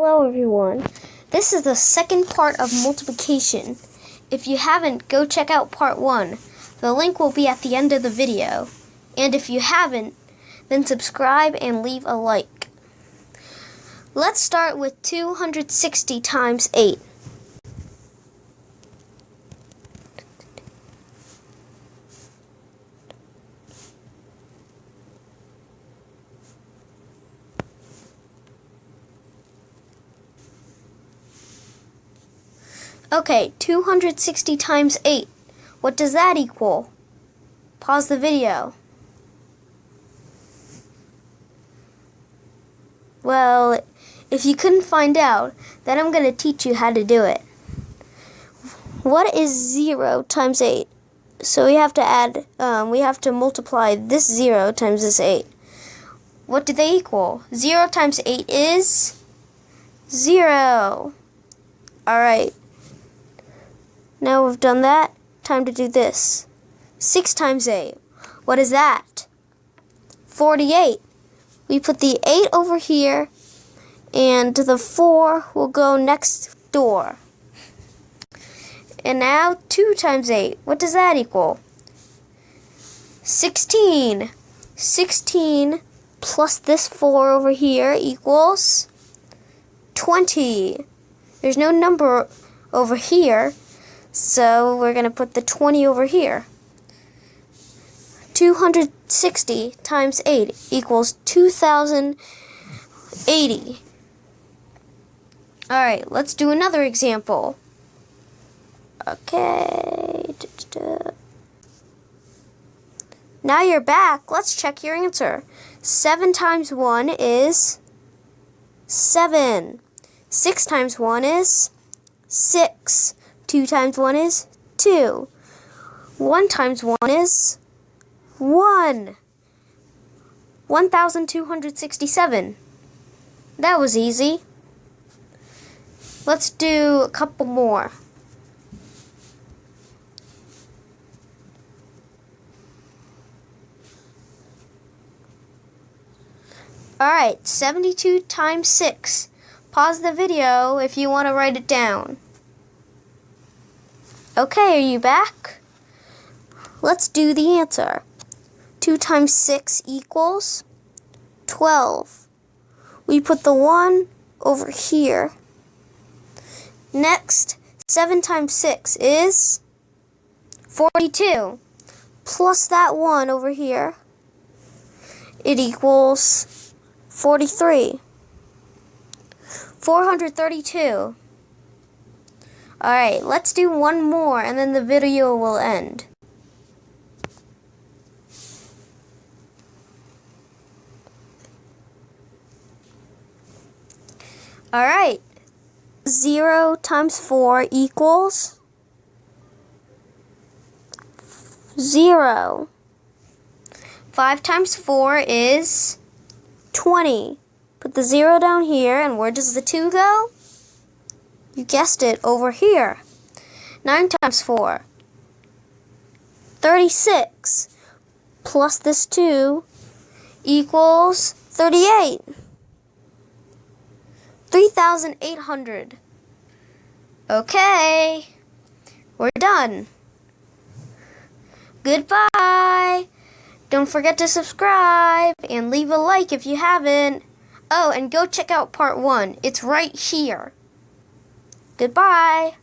Hello everyone. This is the second part of multiplication. If you haven't, go check out part 1. The link will be at the end of the video. And if you haven't, then subscribe and leave a like. Let's start with 260 times 8. Okay, 260 times 8. What does that equal? Pause the video. Well, if you couldn't find out, then I'm going to teach you how to do it. What is 0 times 8? So we have to add, um, we have to multiply this 0 times this 8. What do they equal? 0 times 8 is 0. Alright. Now we've done that, time to do this. 6 times 8. What is that? 48. We put the 8 over here, and the 4 will go next door. And now 2 times 8. What does that equal? 16. 16 plus this 4 over here equals 20. There's no number over here, so we're going to put the 20 over here. 260 times 8 equals 2080. Alright, let's do another example. Okay. Now you're back. Let's check your answer. 7 times 1 is 7. 6 times 1 is 6. 2 times 1 is 2. 1 times 1 is 1. 1,267. That was easy. Let's do a couple more. Alright, 72 times 6. Pause the video if you want to write it down. Okay, are you back? Let's do the answer. 2 times 6 equals 12. We put the 1 over here. Next, 7 times 6 is 42. Plus that 1 over here, it equals 43. 432. Alright, let's do one more and then the video will end. Alright, 0 times 4 equals 0. 5 times 4 is 20. Put the 0 down here, and where does the 2 go? You guessed it, over here. 9 times 4. 36. Plus this 2 equals 38. 3,800. Okay. We're done. Goodbye. Don't forget to subscribe and leave a like if you haven't. Oh, and go check out part one. It's right here. Goodbye.